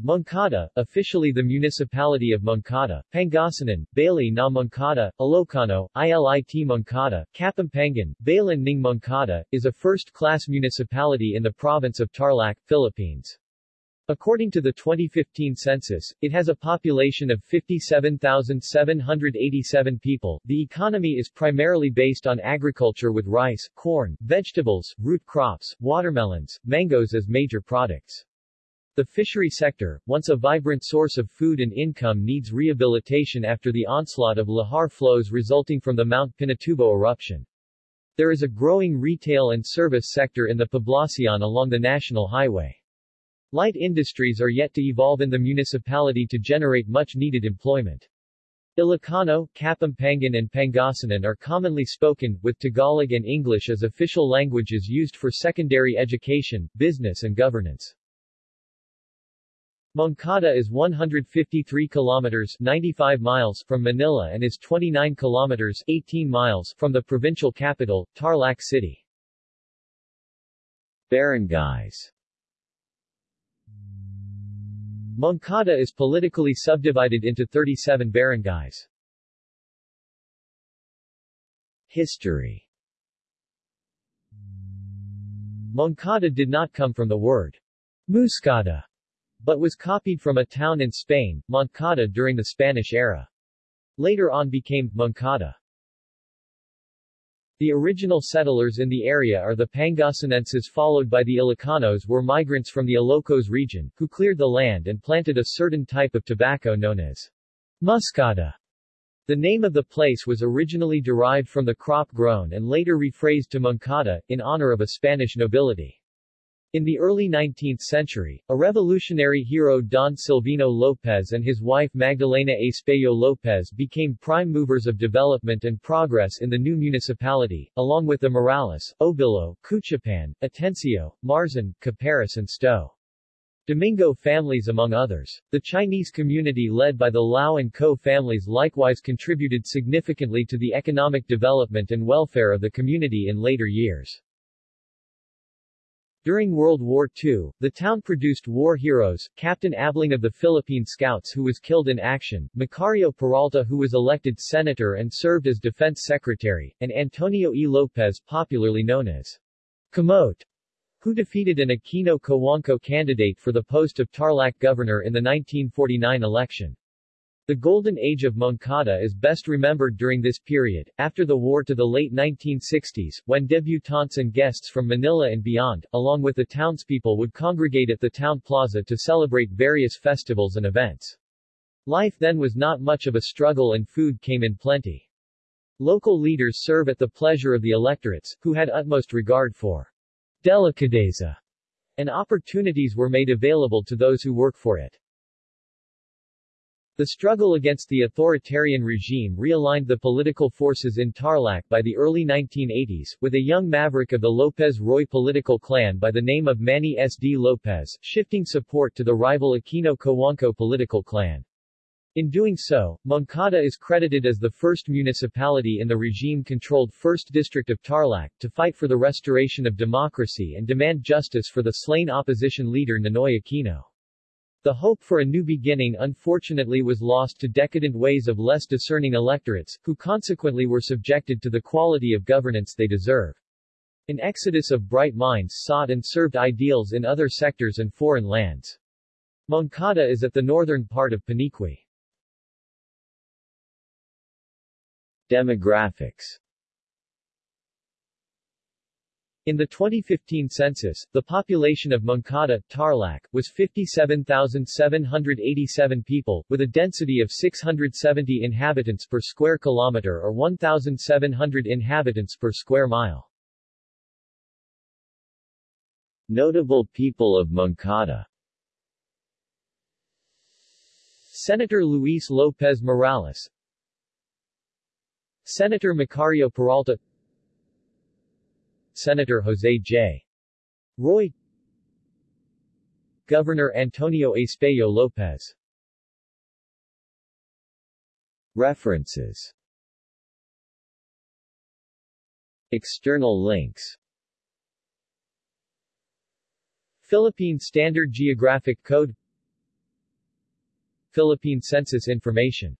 Moncada, officially the municipality of Moncada, Pangasinan, Bali na Moncada, Ilocano, Ilit Moncada, Kapampangan, Balan ng Moncada, is a first-class municipality in the province of Tarlac, Philippines. According to the 2015 census, it has a population of 57,787 people. The economy is primarily based on agriculture with rice, corn, vegetables, root crops, watermelons, mangoes as major products. The fishery sector, once a vibrant source of food and income needs rehabilitation after the onslaught of lahar flows resulting from the Mount Pinatubo eruption. There is a growing retail and service sector in the Poblacion along the national highway. Light industries are yet to evolve in the municipality to generate much-needed employment. Ilocano, Kapampangan and Pangasinan are commonly spoken, with Tagalog and English as official languages used for secondary education, business and governance. Moncada is 153 kilometers 95 miles from Manila and is 29 kilometers 18 miles from the provincial capital, Tarlac City. Barangays Moncada is politically subdivided into 37 barangays. History Moncada did not come from the word muscada, but was copied from a town in Spain, Moncada during the Spanish era. Later on became Moncada. The original settlers in the area are the Pangasinenses followed by the Ilocanos were migrants from the Ilocos region, who cleared the land and planted a certain type of tobacco known as muscada. The name of the place was originally derived from the crop grown and later rephrased to Moncada, in honor of a Spanish nobility. In the early 19th century, a revolutionary hero Don Silvino Lopez and his wife Magdalena Espejo Lopez became prime movers of development and progress in the new municipality, along with the Morales, Obilo, Cuchapan, Atencio, Marzan, Caparas and Sto. Domingo families among others. The Chinese community led by the Lau and Co families likewise contributed significantly to the economic development and welfare of the community in later years. During World War II, the town produced war heroes, Captain Abling of the Philippine Scouts who was killed in action, Macario Peralta who was elected senator and served as defense secretary, and Antonio E. Lopez popularly known as Camote, who defeated an Aquino Cojuangco candidate for the post of Tarlac governor in the 1949 election. The Golden Age of Moncada is best remembered during this period, after the war to the late 1960s, when debutantes and guests from Manila and beyond, along with the townspeople would congregate at the town plaza to celebrate various festivals and events. Life then was not much of a struggle and food came in plenty. Local leaders serve at the pleasure of the electorates, who had utmost regard for delicadeza, and opportunities were made available to those who work for it. The struggle against the authoritarian regime realigned the political forces in Tarlac by the early 1980s, with a young maverick of the Lopez Roy political clan by the name of Manny S. D. Lopez, shifting support to the rival Aquino Cojuangco political clan. In doing so, Moncada is credited as the first municipality in the regime-controlled 1st District of Tarlac, to fight for the restoration of democracy and demand justice for the slain opposition leader Ninoy Aquino. The hope for a new beginning unfortunately was lost to decadent ways of less discerning electorates, who consequently were subjected to the quality of governance they deserve. An exodus of bright minds sought and served ideals in other sectors and foreign lands. Moncada is at the northern part of Paniqui. Demographics in the 2015 census, the population of Moncada, Tarlac, was 57,787 people, with a density of 670 inhabitants per square kilometer or 1,700 inhabitants per square mile. Notable people of Moncada. Senator Luis Lopez Morales. Senator Macario Peralta Senator Jose J. Roy. Governor Antonio Espejo Lopez. References. External links. Philippine Standard Geographic Code. Philippine census information.